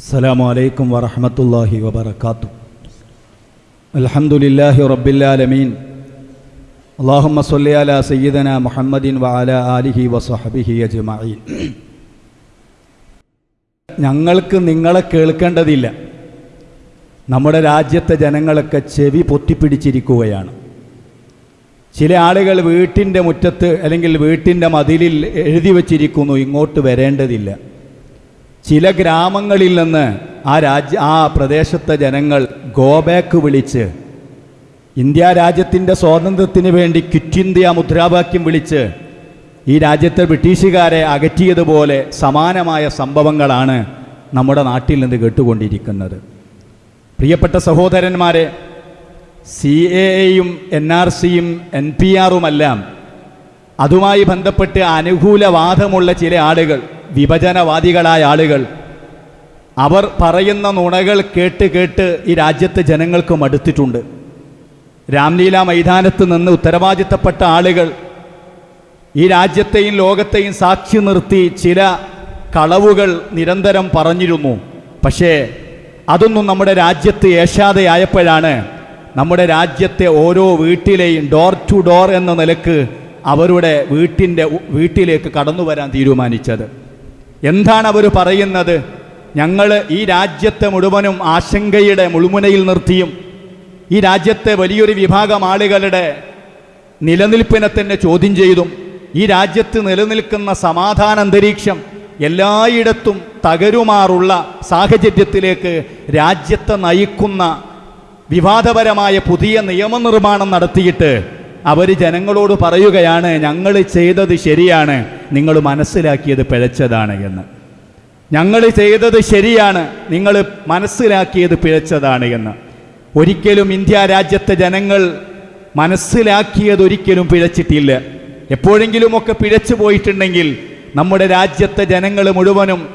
السلام عليكم ورحمة الله وبركاته الحمد لله رب العالمين اللهم صل على سيدنا محمد وعلى آله وصحبه أجمعين ഞങ്ങൾക്ക് നിങ്ങളെ കേൾക്കേണ്ടതില്ല നമ്മുടെ രാജ്യത്തെ ജനങ്ങളൊക്കെ ചെവി പൊത്തിപ്പിടിച്ചിരിക്കുകയാണ് ചില ആളുകൾ വീട്ടിൻ്റെ മുറ്റത്ത് അല്ലെങ്കിൽ വീട്ടിൻ്റെ മതിലിൽ എഴുതി വച്ചിരിക്കുന്നു ഇങ്ങോട്ട് വരേണ്ടതില്ല ചില ഗ്രാമങ്ങളിൽ നിന്ന് ആ രാജ്യ ആ പ്രദേശത്തെ ജനങ്ങൾ ഗോബാക്ക് വിളിച്ച് ഇന്ത്യ രാജ്യത്തിന്റെ സ്വാതന്ത്ര്യത്തിന് വേണ്ടി ക്വിറ്റ് ഇന്ത്യ മുദ്രാവാക്യം വിളിച്ച് ഈ രാജ്യത്തെ ബ്രിട്ടീഷുകാരെ അകറ്റിയതുപോലെ സമാനമായ സംഭവങ്ങളാണ് നമ്മുടെ നാട്ടിൽ നിന്ന് കേട്ടുകൊണ്ടിരിക്കുന്നത്. പ്രിയപ്പെട്ട സഹോദരന്മാരെ സി എ എയും എൻ ആർ സിയും എൻ പി ആറുമെല്ലാം അതുമായി ബന്ധപ്പെട്ട് അനുകൂലവാദമുള്ള ചില ആളുകൾ വിഭജനവാദികളായ ആളുകൾ. അവർ പറയുന്ന നുണകൾ കേട്ട് കേട്ട് ഈ രാജ്യത്തെ ജനങ്ങൾക്ക് മടുത്തിട്ടുണ്ട്. രാംലീല മൈതാനത്ത് നിന്ന് ഉത്തരവാദിത്തപ്പെട്ട ആളുകൾ ഈ രാജ്യത്തെയും ലോകത്തെയും സാക്ഷി നിർത്തി ചില കളവുകൾ നിരന്തരം പറഞ്ഞിരുന്നു. പക്ഷേ അതൊന്നും നമ്മുടെ രാജ്യത്ത് ഏശാതെയായപ്പോഴാണ് നമ്മുടെ രാജ്യത്തെ ഓരോ വീട്ടിലെയും ഡോർ ടു ഡോർ എന്ന നിലയ്ക്ക് അവരുടെ വീട്ടിന്റെ വീട്ടിലേക്ക് കടന്നു വരാൻ തീരുമാനിച്ചത്. എന്താണ് അവർ പറയുന്നത്? ഞങ്ങൾ ഈ രാജ്യത്തെ മുഴുവനും ആശങ്കയുടെ മുൾമുനയിൽ നിർത്തിയും ഈ രാജ്യത്തെ വലിയൊരു വിഭാഗം ആളുകളുടെ നിലനിൽപ്പിനെ തന്നെ ചോദ്യം ചെയ്തും ഈ രാജ്യത്ത് നിലനിൽക്കുന്ന സമാധാന അന്തരീക്ഷം എല്ലായിടത്തും തകരുമാറുള്ള സാഹചര്യത്തിലേക്ക് രാജ്യത്തെ നയിക്കുന്ന വിവാദപരമായ പുതിയ നിയമനിർമ്മാണം നടത്തിയിട്ട് അവർ ജനങ്ങളോട് പറയുകയാണ് ഞങ്ങൾ ചെയ്തത് ശരിയാണ്. നിങ്ങൾ മനസ്സിലാക്കിയത് പിഴച്ചതാണ് എന്ന്. ഞങ്ങൾ ചെയ്തത് ശരിയാണ്. നിങ്ങൾ മനസ്സിലാക്കിയത് പിഴച്ചതാണ് എന്ന്. ഒരിക്കലും ഇന്ത്യ രാജ്യത്തെ ജനങ്ങൾ മനസ്സിലാക്കിയതൊരിക്കലും പിഴച്ചിട്ടില്ല. എപ്പോഴെങ്കിലുമൊക്കെ പിഴച്ചു പോയിട്ടുണ്ടെങ്കിൽ നമ്മുടെ രാജ്യത്തെ ജനങ്ങൾ മുഴുവനും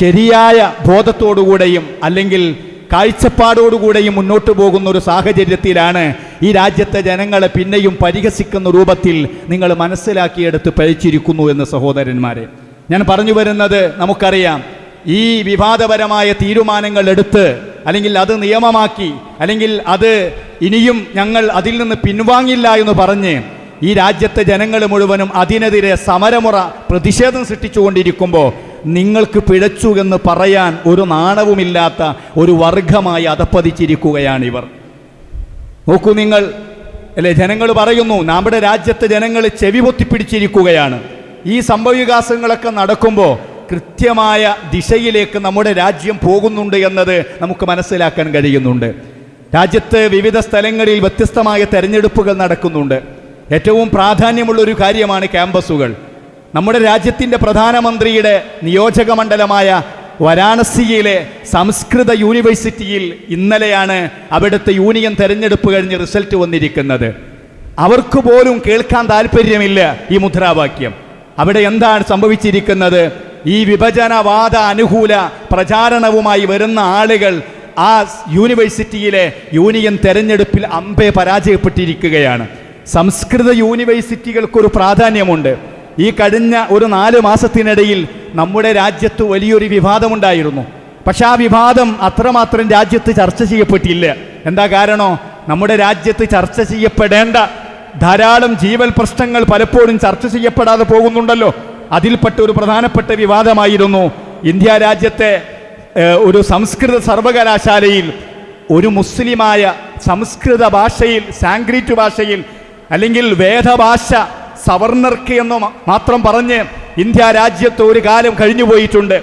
ശരിയായ ബോധത്തോടുകൂടെയും അല്ലെങ്കിൽ കാഴ്ചപ്പാടോടുകൂടെയും മുന്നോട്ട് പോകുന്ന ഒരു സാഹചര്യത്തിലാണ് ഈ രാജ്യത്തെ ജനങ്ങളെ പിന്നെയും പരിഹസിക്കുന്ന രൂപത്തിൽ നിങ്ങൾ മനസ്സിലാക്കിയെടുത്ത് പഴിച്ചിരിക്കുന്നു എന്ന് സഹോദരന്മാരെ. ഞാൻ പറഞ്ഞു വരുന്നത് നമുക്കറിയാം. ഈ വിവാദപരമായ തീരുമാനങ്ങൾ എടുത്ത് അല്ലെങ്കിൽ അത് നിയമമാക്കി അല്ലെങ്കിൽ അത് ഇനിയും ഞങ്ങൾ അതിൽ നിന്ന് പിൻവാങ്ങില്ല എന്ന് പറഞ്ഞ് ഈ രാജ്യത്തെ ജനങ്ങൾ മുഴുവനും അതിനെതിരെ സമരമുറ പ്രതിഷേധം സൃഷ്ടിച്ചുകൊണ്ടിരിക്കുമ്പോൾ നിങ്ങൾക്ക് പിഴച്ചു എന്ന് പറയാൻ ഒരു നാണവുമില്ലാത്ത ഒരു വർഗമായി അധപ്പതിച്ചിരിക്കുകയാണ് ഇവർ. നോക്കൂ നിങ്ങൾ. അല്ലെ ജനങ്ങൾ പറയുന്നു നമ്മുടെ രാജ്യത്തെ ജനങ്ങൾ ചെവി പൊത്തിപ്പിടിച്ചിരിക്കുകയാണ്. ഈ സംഭവവികാസങ്ങളൊക്കെ നടക്കുമ്പോൾ കൃത്യമായ ദിശയിലേക്ക് നമ്മുടെ രാജ്യം പോകുന്നുണ്ട് എന്നത് നമുക്ക് മനസ്സിലാക്കാൻ കഴിയുന്നുണ്ട്. രാജ്യത്ത് വിവിധ സ്ഥലങ്ങളിൽ വ്യത്യസ്തമായ തെരഞ്ഞെടുപ്പുകൾ നടക്കുന്നുണ്ട്. ഏറ്റവും പ്രാധാന്യമുള്ള ഒരു കാര്യമാണ് ക്യാമ്പസുകൾ. നമ്മുടെ രാജ്യത്തിന്റെ പ്രധാനമന്ത്രിയുടെ നിയോജക മണ്ഡലമായ വാരാണസിയിലെ സംസ്കൃത യൂണിവേഴ്സിറ്റിയിൽ ഇന്നലെയാണ് അവിടുത്തെ യൂണിയൻ തെരഞ്ഞെടുപ്പ് കഴിഞ്ഞ് റിസൾട്ട് വന്നിരിക്കുന്നത്. അവർക്ക് പോലും കേൾക്കാൻ താല്പര്യമില്ല ഈ മുദ്രാവാക്യം. അവിടെ എന്താണ് സംഭവിച്ചിരിക്കുന്നത്? ഈ വിഭജനവാദ അനുകൂല പ്രചാരണവുമായി വരുന്ന ആളുകൾ ആ യൂണിവേഴ്സിറ്റിയിലെ യൂണിയൻ തെരഞ്ഞെടുപ്പിൽ അമ്പെ പരാജയപ്പെട്ടിരിക്കുകയാണ്. സംസ്കൃത യൂണിവേഴ്സിറ്റികൾക്കൊരു പ്രാധാന്യമുണ്ട്. ഈ കഴിഞ്ഞ ഒരു നാല് മാസത്തിനിടയിൽ നമ്മുടെ രാജ്യത്ത് വലിയൊരു വിവാദമുണ്ടായിരുന്നു. പക്ഷെ ആ വിവാദം അത്രമാത്രം രാജ്യത്ത് ചർച്ച ചെയ്യപ്പെട്ടില്ല. എന്താ കാരണോ? നമ്മുടെ രാജ്യത്ത് ചർച്ച ചെയ്യപ്പെടേണ്ട ധാരാളം ജീവൽ പ്രശ്നങ്ങൾ പലപ്പോഴും ചർച്ച ചെയ്യപ്പെടാതെ പോകുന്നുണ്ടല്ലോ. അതിൽപ്പെട്ട ഒരു പ്രധാനപ്പെട്ട വിവാദമായിരുന്നു ഇന്ത്യ രാജ്യത്തെ ഒരു സംസ്കൃത സർവകലാശാലയിൽ ഒരു മുസ്ലിമായ സംസ്കൃത ഭാഷയിൽ സാങ്ക്രീറ്റ് ഭാഷയിൽ അല്ലെങ്കിൽ വേദഭാഷ സവർണർക്ക് എന്ന് മാത്രം പറഞ്ഞ് ഇന്ത്യ രാജ്യത്ത് ഒരു കാലം കഴിഞ്ഞു പോയിട്ടുണ്ട്.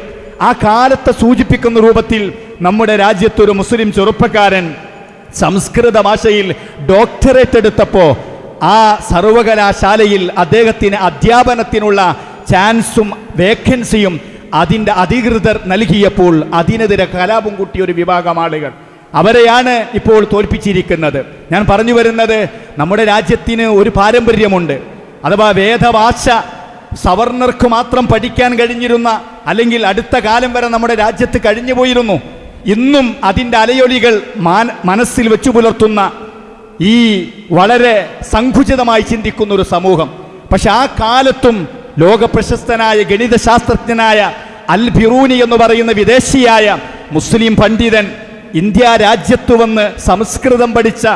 ആ കാലത്തെ സൂചിപ്പിക്കുന്ന രൂപത്തിൽ നമ്മുടെ രാജ്യത്തൊരു മുസ്ലിം ചെറുപ്പക്കാരൻ സംസ്കൃത ഭാഷയിൽ ഡോക്ടറേറ്റ് എടുത്തപ്പോൾ ആ സർവകലാശാലയിൽ അദ്ദേഹത്തിന് അധ്യാപനത്തിനുള്ള ചാൻസും വേക്കൻസിയും അതിന്റെ അധികൃതർ നൽകിയപ്പോൾ അതിനെതിരെ കലാപം കൂട്ടിയ ഒരു വിഭാഗം ആളുകൾ അവരെയാണ് ഇപ്പോൾ തോൽപ്പിച്ചിരിക്കുന്നത്. ഞാൻ പറഞ്ഞു വരുന്നത് നമ്മുടെ രാജ്യത്തിന് ഒരു പാരമ്പര്യമുണ്ട്. അഥവാ വേദഭാഷ സവർണർക്ക് മാത്രം പഠിക്കാൻ കഴിഞ്ഞിരുന്ന അല്ലെങ്കിൽ അടുത്ത കാലം വരെ നമ്മുടെ രാജ്യത്ത് കഴിഞ്ഞു പോയിരുന്നു. ഇന്നും അതിന്റെ അലയൊലികൾ മാന മനസ്സിൽ വെച്ചു പുലർത്തുന്ന ഈ വളരെ സങ്കുചിതമായി ചിന്തിക്കുന്ന ഒരു സമൂഹം. പക്ഷെ ആ കാലത്തും ലോക ലോകപ്രശസ്തനായ ഗണിതശാസ്ത്രജ്ഞനായ അൽ ബിറൂനി എന്ന് പറയുന്ന വിദേശിയായ മുസ്ലിം പണ്ഡിതൻ ഇന്ത്യ രാജ്യത്തു വന്ന് സംസ്കൃതം പഠിച്ച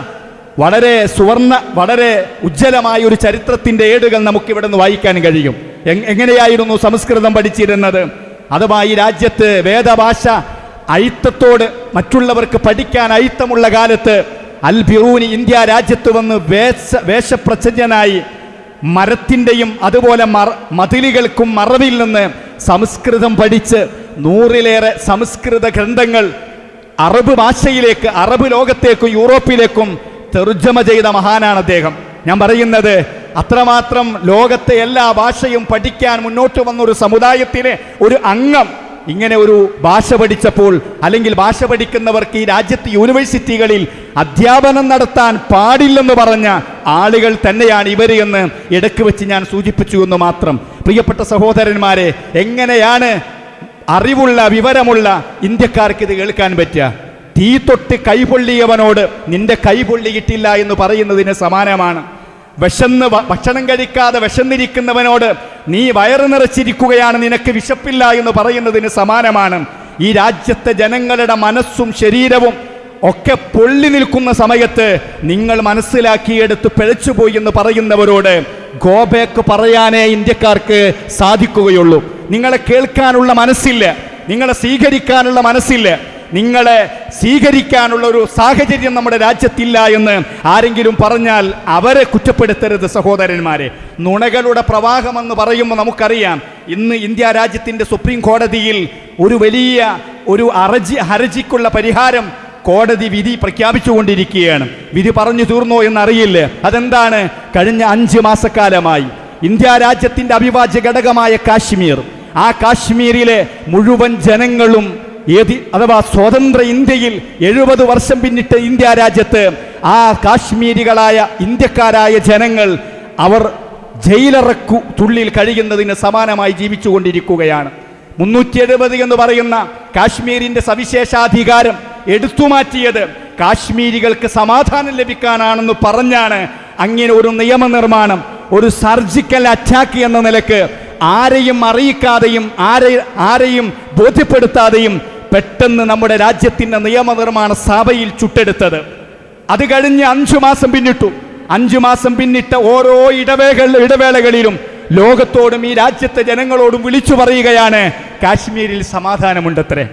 വളരെ സുവർണ വളരെ ഉജ്ജ്വലമായ ഒരു ചരിത്രത്തിന്റെ ഏടുകൾ നമുക്കിവിടെ നിന്ന് വായിക്കാൻ കഴിയും. എങ്ങനെയായിരുന്നു സംസ്കൃതം പഠിച്ചിരുന്നത്? അഥവാ ഈ രാജ്യത്ത് വേദഭാഷ അയിത്തത്തോട് മറ്റുള്ളവർക്ക് പഠിക്കാൻ അയിത്തമുള്ള കാലത്ത് അൽ ബിറൂനി ഇന്ത്യ രാജ്യത്ത് വന്ന് വേഷ വേഷപ്രച്ഛന്നനായി മരത്തിന്റെയും അതുപോലെ മറ മതിലുകൾക്കും മറവിൽ നിന്ന് സംസ്കൃതം പഠിച്ച് നൂറിലേറെ സംസ്കൃത ഗ്രന്ഥങ്ങൾ അറബ് ഭാഷയിലേക്ക് അറബ് ലോകത്തേക്കും യൂറോപ്പിലേക്കും തെർജമ ചെയ്ത മഹാനാണ് അദ്ദേഹം. ഞാൻ പറയുന്നത് അത്രമാത്രം ലോകത്തെ എല്ലാ ഭാഷയും പഠിക്കാൻ മുന്നോട്ട് വന്ന ഒരു സമുദായത്തിലെ ഒരു അംഗം ഇങ്ങനെ ഒരു ഭാഷ പഠിച്ചപ്പോൾ അല്ലെങ്കിൽ ഭാഷ പഠിക്കുന്നവർക്ക് ഈ രാജ്യത്ത് യൂണിവേഴ്സിറ്റികളിൽ അധ്യാപനം നടത്താൻ പാടില്ലെന്ന് പറഞ്ഞ ആളുകൾ തന്നെയാണ് ഇവർ എന്ന് ഇടയ്ക്ക് വെച്ച് ഞാൻ സൂചിപ്പിച്ചു എന്ന് മാത്രം. പ്രിയപ്പെട്ട സഹോദരന്മാരെ എങ്ങനെയാണ് അറിവുള്ള വിവരമുള്ള ഇന്ത്യക്കാർക്ക് ഇത് കേൾക്കാൻ പറ്റുക? തീ തൊട്ട് കൈപൊള്ളിയവനോട് നിന്റെ കൈ പൊള്ളിയിട്ടില്ല എന്ന് പറയുന്നതിന് സമാനമാണ്. വിശന്ന് ഭക്ഷണം കഴിക്കാതെ വിശന്നിരിക്കുന്നവനോട് നീ വയറ് നിറച്ചിരിക്കുകയാണ് നിനക്ക് വിശപ്പില്ല എന്ന് പറയുന്നതിന് സമാനമാണ്. ഈ രാജ്യത്തെ ജനങ്ങളുടെ മനസ്സും ശരീരവും ഒക്കെ പൊള്ളി നിൽക്കുന്ന സമയത്ത് നിങ്ങൾ മനസ്സിലാക്കിയെടുത്ത് പിഴച്ചുപോയി എന്ന് പറയുന്നവരോട് ഗോബേക്ക് പറയാനേ ഇന്ത്യക്കാർക്ക് സാധിക്കുകയുള്ളൂ. നിങ്ങളെ കേൾക്കാനുള്ള മനസ്സില്ല. നിങ്ങളെ സ്വീകരിക്കാനുള്ള മനസ്സില്ല. നിങ്ങളെ സ്വീകരിക്കാനുള്ള ഒരു സാഹചര്യം നമ്മുടെ രാജ്യത്തില്ല എന്ന് ആരെങ്കിലും പറഞ്ഞാൽ അവരെ കുറ്റപ്പെടുത്തരുത് സഹോദരന്മാരെ. നുണകളുടെ പ്രവാഹമെന്ന് പറയുമ്പോൾ നമുക്കറിയാം ഇന്ന് ഇന്ത്യ രാജ്യത്തിന്റെ സുപ്രീം കോടതിയിൽ ഒരു വലിയ ഒരു അറജി ഹർജിക്കുള്ള പരിഹാരം കോടതി വിധി പ്രഖ്യാപിച്ചുകൊണ്ടിരിക്കുകയാണ്. വിധി പറഞ്ഞു തീർന്നോ എന്നറിയില്ല. അതെന്താണ്? കഴിഞ്ഞ അഞ്ച് മാസക്കാലമായി ഇന്ത്യ രാജ്യത്തിന്റെ അവിഭാജ്യ ഘടകമായ കാശ്മീർ. ആ കാശ്മീരിലെ മുഴുവൻ ജനങ്ങളും ഏതി അഥവാ സ്വതന്ത്ര ഇന്ത്യയിൽ എഴുപത് വർഷം പിന്നിട്ട് ഇന്ത്യ രാജ്യത്ത് ആ കാശ്മീരികളായ ഇന്ത്യക്കാരായ ജനങ്ങൾ അവർ ജയിലറക്കു തുള്ളിൽ കഴിയുന്നതിന് സമാനമായി ജീവിച്ചുകൊണ്ടിരിക്കുകയാണ്. മുന്നൂറ്റി എഴുപത് എന്ന് പറയുന്ന കാശ്മീരിന്റെ സവിശേഷാധികാരം എടുത്തുമാറ്റിയത് കാശ്മീരികൾക്ക് സമാധാനം ലഭിക്കാനാണെന്ന് പറഞ്ഞാണ് അങ്ങനെ ഒരു നിയമനിർമ്മാണം ഒരു സർജിക്കൽ അറ്റാക്ക് എന്ന നിലയ്ക്ക് ആരെയും അറിയിക്കാതെയും ആരെ ആരെയും ബോധ്യപ്പെടുത്താതെയും പെട്ടെന്ന് നമ്മുടെ രാജ്യത്തിന്റെ നിയമനിർമ്മാണ സഭയിൽ ചുട്ടെടുത്തത്. അത് കഴിഞ്ഞ് അഞ്ചു മാസം പിന്നിട്ടു. അഞ്ചു മാസം പിന്നിട്ട ഓരോ ഇടവേള ഇടവേളകളിലും ലോകത്തോടും ഈ രാജ്യത്തെ ജനങ്ങളോടും വിളിച്ചു പറയുകയാണ് കാശ്മീരിൽ സമാധാനമുണ്ടത്രേ.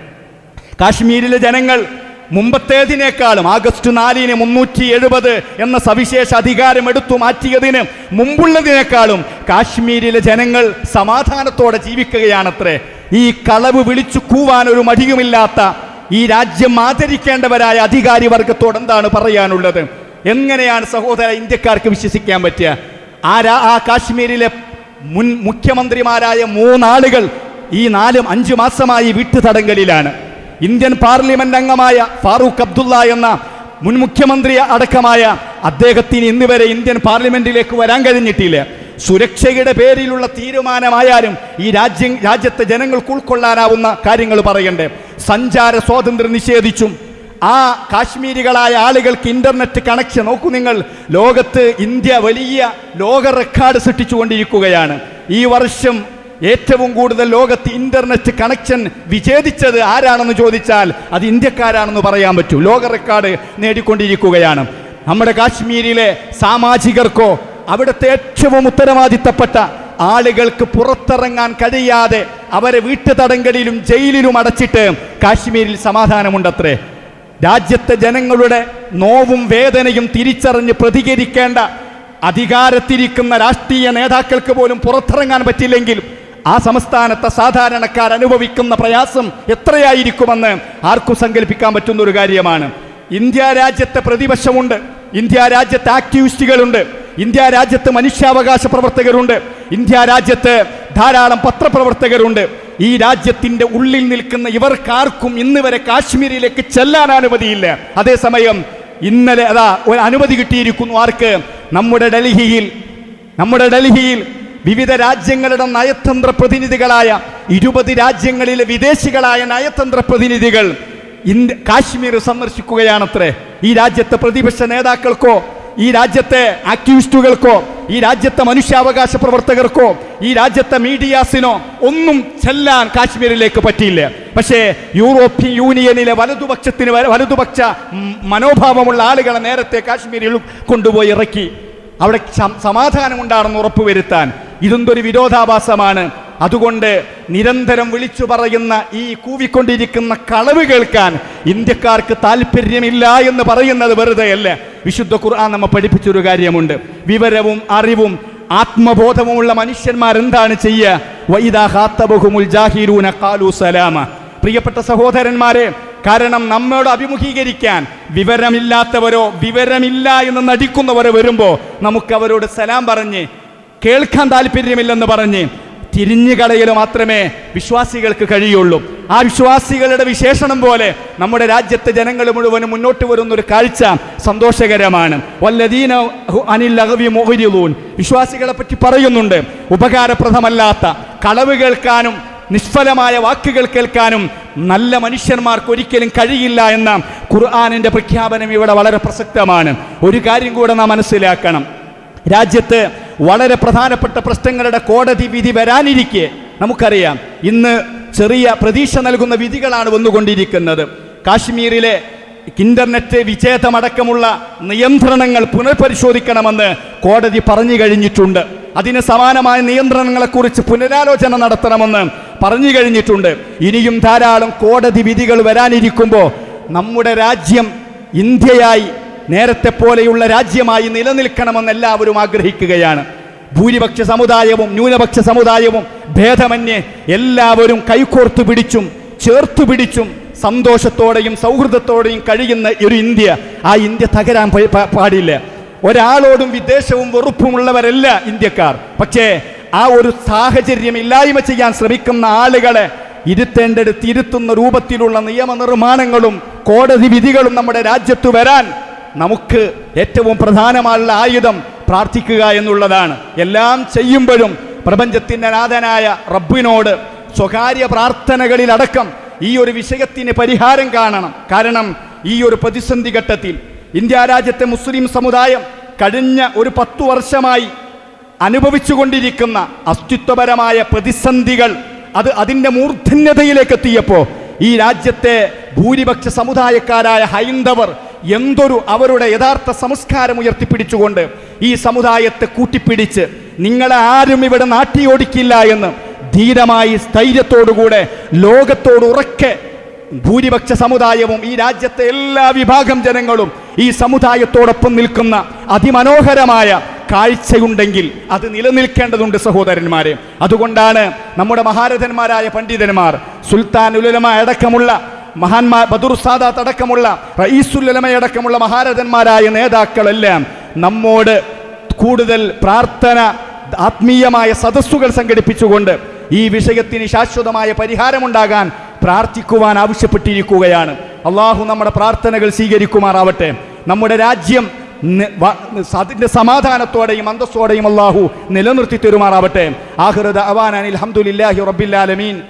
കാശ്മീരിലെ ജനങ്ങൾ മുമ്പത്തേതിനേക്കാളും ആഗസ്റ്റ് നാലിന് മുന്നൂറ്റി എഴുപത് എന്ന സവിശേഷ അധികാരം എടുത്തു മാറ്റിയതിന് മുമ്പുള്ളതിനേക്കാളും കാശ്മീരിലെ ജനങ്ങൾ സമാധാനത്തോടെ ജീവിക്കുകയാണത്രേ. ഈ കളവ് വിളിച്ചു കൂവാൻ ഒരു മടിയുമില്ലാത്ത ഈ രാജ്യം ആദരിക്കേണ്ടവരായ അധികാരി വർഗത്തോട് എന്താണ് പറയാനുള്ളത്? എങ്ങനെയാണ് സഹോദര ഇന്ത്യക്കാർക്ക് വിശ്വസിക്കാൻ പറ്റുക? ആ രാ- ആ കാശ്മീരിലെ മുൻ മുഖ്യമന്ത്രിമാരായ മൂന്നാളുകൾ ഈ നാലും അഞ്ചു മാസമായി വീട്ടുതടങ്കലിലാണ്. ഇന്ത്യൻ പാർലമെന്റ് അംഗമായ ഫാറൂഖ് അബ്ദുള്ള എന്ന മുൻ മുഖ്യമന്ത്രി അടക്കമായ അദ്ദേഹത്തിന് ഇന്നുവരെ ഇന്ത്യൻ പാർലമെന്റിലേക്ക് വരാൻ കഴിഞ്ഞിട്ടില്ല. സുരക്ഷയുടെ പേരിലുള്ള തീരുമാനമായാലും ഈ രാജ്യം രാജ്യത്തെ ജനങ്ങൾക്ക് ഉൾക്കൊള്ളാനാവുന്ന കാര്യങ്ങൾ പറയണ്ടേ. സഞ്ചാര സ്വാതന്ത്ര്യം നിഷേധിച്ചും ആ കാശ്മീരികളായ ആളുകൾക്ക് ഇന്റർനെറ്റ് കണക്ഷൻ നോക്കൂ നിങ്ങൾ. ലോകത്ത് ഇന്ത്യ വലിയ ലോക റെക്കോർഡ് സൃഷ്ടിച്ചുകൊണ്ടിരിക്കുകയാണ്. ഈ വർഷം ഏറ്റവും കൂടുതൽ ലോകത്ത് ഇന്റർനെറ്റ് കണക്ഷൻ വിച്ഛേദിച്ചത് ആരാണെന്ന് ചോദിച്ചാൽ അത് ഇന്ത്യക്കാരാണെന്ന് പറയാൻ പറ്റൂ. ലോക റെക്കോർഡ് നേടിക്കൊണ്ടിരിക്കുകയാണ്. നമ്മുടെ കാശ്മീരിലെ സാമാജികർക്കോ അവിടുത്തെ ഏറ്റവും ഉത്തരവാദിത്തപ്പെട്ട ആളുകൾക്ക് പുറത്തിറങ്ങാൻ കഴിയാതെ അവരെ വീട്ടു തടങ്കലിലും ജയിലിലും അടച്ചിട്ട് കാശ്മീരിൽ സമാധാനമുണ്ടത്രേ. രാജ്യത്തെ ജനങ്ങളുടെ നോവും വേദനയും തിരിച്ചറിഞ്ഞ് പ്രതികരിക്കേണ്ട അധികാരത്തിരിക്കുന്ന രാഷ്ട്രീയ നേതാക്കൾക്ക് പോലും പുറത്തിറങ്ങാൻ പറ്റില്ലെങ്കിൽ ആ സംസ്ഥാനത്തെ സാധാരണക്കാർ അനുഭവിക്കുന്ന പ്രയാസം എത്രയായിരിക്കുമെന്ന് ആർക്കും സങ്കല്പിക്കാൻ പറ്റുന്ന ഒരു കാര്യമാണ്. ഇന്ത്യ രാജ്യത്തെ പ്രതിപക്ഷമുണ്ട്. ഇന്ത്യ രാജ്യത്തെ ആക്ടിവിസ്റ്റുകളുണ്ട്. ഇന്ത്യ രാജ്യത്ത് മനുഷ്യാവകാശ പ്രവർത്തകരുണ്ട്. ഇന്ത്യ രാജ്യത്ത് ധാരാളം പത്രപ്രവർത്തകരുണ്ട്. ഈ രാജ്യത്തിന്റെ ഉള്ളിൽ നിൽക്കുന്ന ഇവർക്കാർക്കും ഇന്ന് വരെ കാശ്മീരിലേക്ക് ചെല്ലാൻ അനുമതിയില്ല. അതേസമയം ഇന്നലെ അതാ ഒരു അനുമതി കിട്ടിയിരിക്കുന്നു ആർക്ക്? നമ്മുടെ ഡൽഹിയിൽ നമ്മുടെ ഡൽഹിയിൽ വിവിധ രാജ്യങ്ങളുടെ നയതന്ത്ര പ്രതിനിധികളായ ഇരുപത് രാജ്യങ്ങളിലെ വിദേശികളായ നയതന്ത്ര പ്രതിനിധികൾ ഇന്ത്യ കാശ്മീർ സന്ദർശിക്കുകയാണത്രേ. ഈ രാജ്യത്തെ പ്രതിപക്ഷ നേതാക്കൾക്കോ ഈ രാജ്യത്തെ ആക്ടിവിസ്റ്റുകൾക്കോ ഈ രാജ്യത്തെ മനുഷ്യാവകാശ പ്രവർത്തകർക്കോ ഈ രാജ്യത്തെ മീഡിയാസിനോ ഒന്നും ചെല്ലാൻ കാശ്മീരിലേക്ക് പറ്റിയില്ല. പക്ഷേ യൂറോപ്യൻ യൂണിയനിലെ വലതുപക്ഷത്തിന് വലതുപക്ഷ മനോഭാവമുള്ള ആളുകളെ നേരത്തെ കാശ്മീരിൽ കൊണ്ടുപോയി ഇറക്കി. അവിടെ സമാധാനം സമാധാനമുണ്ടാണെന്ന് ഉറപ്പുവരുത്താൻ ഇതെന്തൊരു വിരോധാഭാസമാണ്. അതുകൊണ്ട് നിരന്തരം വിളിച്ചു പറയുന്ന ഈ കൂവിക്കൊണ്ടിരിക്കുന്ന കളവ് കേൾക്കാൻ ഇന്ത്യക്കാർക്ക് താല്പര്യമില്ല എന്ന് പറയുന്നത് വെറുതെയല്ല. വിശുദ്ധ ഖുർആൻ നമ്മെ പഠിപ്പിച്ചൊരു കാര്യമുണ്ട്. വിവരവും അറിവും ആത്മബോധവുമുള്ള മനുഷ്യന്മാർ എന്താണ് ചെയ്യുക പ്രിയപ്പെട്ട സഹോദരന്മാരെ കാരണം നമ്മോട് അഭിമുഖീകരിക്കാൻ വിവരമില്ലാത്തവരോ വിവരമില്ല എന്ന് നടിക്കുന്നവരോ വരുമ്പോൾ നമുക്ക് അവരോട് സലാം പറഞ്ഞ് കേൾക്കാൻ താല്പര്യമില്ലെന്ന് പറഞ്ഞ് തിരിഞ്ഞു കളയൽ മാത്രമേ വിശ്വാസികൾക്ക് കഴിയുള്ളൂ. ആ വിശ്വാസികളുടെ വിശേഷണം പോലെ നമ്മുടെ രാജ്യത്തെ ജനങ്ങൾ മുഴുവനും മുന്നോട്ട് വരുന്ന ഒരു കാഴ്ച സന്തോഷകരമാണ്. വല്ലദീന അനിൽ ലഹവി മുഅ്രിദൂൻ വിശ്വാസികളെ പറ്റി പറയുന്നുണ്ട്. ഉപകാരപ്രദമല്ലാത്ത കളവ് കേൾക്കാനും നിഷ്ഫലമായ വാക്കുകൾ കേൾക്കാനും നല്ല മനുഷ്യന്മാർക്ക് ഒരിക്കലും കഴിയില്ല എന്ന ഖുർആാനിന്റെ പ്രഖ്യാപനം ഇവിടെ വളരെ പ്രസക്തമാണ്. ഒരു കാര്യം കൂടെ നാം മനസ്സിലാക്കണം. രാജ്യത്ത് വളരെ പ്രധാനപ്പെട്ട പ്രശ്നങ്ങളുടെ കോടതി വിധി വരാനിരിക്കെ നമുക്കറിയാം. ഇന്ന് ചെറിയ പ്രതീക്ഷ നൽകുന്ന വിധികളാണ് വന്നുകൊണ്ടിരിക്കുന്നത്. കാശ്മീരിലെ ഇന്റർനെറ്റ് വിച്ഛേദമടക്കമുള്ള നിയന്ത്രണങ്ങൾ പുനഃപരിശോധിക്കണമെന്ന് കോടതി പറഞ്ഞു കഴിഞ്ഞിട്ടുണ്ട്. അതിന് സമാനമായ നിയന്ത്രണങ്ങളെക്കുറിച്ച് പുനരാലോചന നടത്തണമെന്ന് പറഞ്ഞു കഴിഞ്ഞിട്ടുണ്ട്. ഇനിയും ധാരാളം കോടതി വിധികൾ വരാനിരിക്കുമ്പോൾ നമ്മുടെ രാജ്യം ഇന്ത്യയായി നേരത്തെ പോലെയുള്ള രാജ്യമായി നിലനിൽക്കണമെന്ന് എല്ലാവരും ആഗ്രഹിക്കുകയാണ്. ഭൂരിപക്ഷ സമുദായവും ന്യൂനപക്ഷ സമുദായവും ഭേദമന്യേ എല്ലാവരും കൈകോർത്തു പിടിച്ചും ചേർത്തു പിടിച്ചും സന്തോഷത്തോടെയും സൗഹൃദത്തോടെയും കഴിയുന്ന ഒരു ഇന്ത്യ. ആ ഇന്ത്യ തകരാൻ പാടില്ല. ഒരാളോടും വിദ്വേഷവും വെറുപ്പുമുള്ളവരല്ല ഇന്ത്യക്കാർ. പക്ഷേ ആ ഒരു സാഹചര്യം ഇല്ലായ്മ ചെയ്യാൻ ശ്രമിക്കുന്ന ആളുകളെ ഇരുത്തേണ്ടടുത്ത് ഇരുത്തുന്ന രൂപത്തിലുള്ള നിയമനിർമ്മാണങ്ങളും കോടതി വിധികളും നമ്മുടെ രാജ്യത്ത് വരാൻ നമുക്ക് ഏറ്റവും പ്രധാനമായുള്ള ആയുധം പ്രാർത്ഥിക്കുക എന്നുള്ളതാണ്. എല്ലാം ചെയ്യുമ്പോഴും പ്രപഞ്ചത്തിന്റെ നാഥനായ റബ്ബിനോട് സ്വകാര്യ പ്രാർത്ഥനകളിലടക്കം ഈ ഒരു വിഷയത്തിന് പരിഹാരം കാണണം. കാരണം ഈ ഒരു പ്രതിസന്ധി ഘട്ടത്തിൽ ഇന്ത്യ രാജ്യത്തെ മുസ്ലിം സമുദായം കഴിഞ്ഞ ഒരു പത്തു വർഷമായി അനുഭവിച്ചുകൊണ്ടിരിക്കുന്ന അസ്തിത്വപരമായ പ്രതിസന്ധികൾ അത് അതിന്റെ മൂർധന്യതയിലേക്ക് എത്തിയപ്പോൾ ഈ രാജ്യത്തെ ഭൂരിപക്ഷ സമുദായക്കാരായ ഹൈന്ദവർ എന്തൊരു അവരുടെ യഥാർത്ഥ സംസ്കാരം ഉയർത്തിപ്പിടിച്ചുകൊണ്ട് ഈ സമുദായത്തെ കൂട്ടിപ്പിടിച്ച് നിങ്ങളെ ആരും ഇവിടെ നാട്ടിയോടിക്കില്ല എന്ന് ധീരമായി സ്ഥൈര്യത്തോടുകൂടെ ലോകത്തോട് ഉറക്കെ ഭൂരിപക്ഷ സമുദായവും ഈ രാജ്യത്തെ എല്ലാ വിഭാഗം ജനങ്ങളും ഈ സമുദായത്തോടൊപ്പം നിൽക്കുന്ന അതിമനോഹരമായ കാഴ്ചയുണ്ടെങ്കിൽ അത് നിലനിൽക്കേണ്ടതുണ്ട് സഹോദരന്മാരെ. അതുകൊണ്ടാണ് നമ്മുടെ മഹാരഥന്മാരായ പണ്ഡിതന്മാർ സുൽത്താൻ ഉലമ അടക്കമുള്ള മഹാന്മാർ ബദുർ സാദാത്ത് അടക്കമുള്ള റയീസുല്ലമ അടക്കമുള്ള മഹാരഥന്മാരായ നേതാക്കളെല്ലാം നമ്മോട് കൂടുതൽ പ്രാർത്ഥന ആത്മീയമായ സദസ്സുകൾ സംഘടിപ്പിച്ചുകൊണ്ട് ഈ വിഷയത്തിന് ശാശ്വതമായ പരിഹാരമുണ്ടാകാൻ പ്രാർത്ഥിക്കുവാൻ ആവശ്യപ്പെട്ടിരിക്കുകയാണ്. അള്ളാഹു നമ്മുടെ പ്രാർത്ഥനകൾ സ്വീകരിക്കുമാറാവട്ടെ. നമ്മുടെ രാജ്യം അതിന്റെ സമാധാനത്തോടെയും അന്തസ്സോടെയും അള്ളാഹു നിലനിർത്തി തരുമാറാവട്ടെ. ആഹ്റദ അവാനാൻ അൽഹംദുലില്ലാഹി റബ്ബിൽ ആലമീൻ.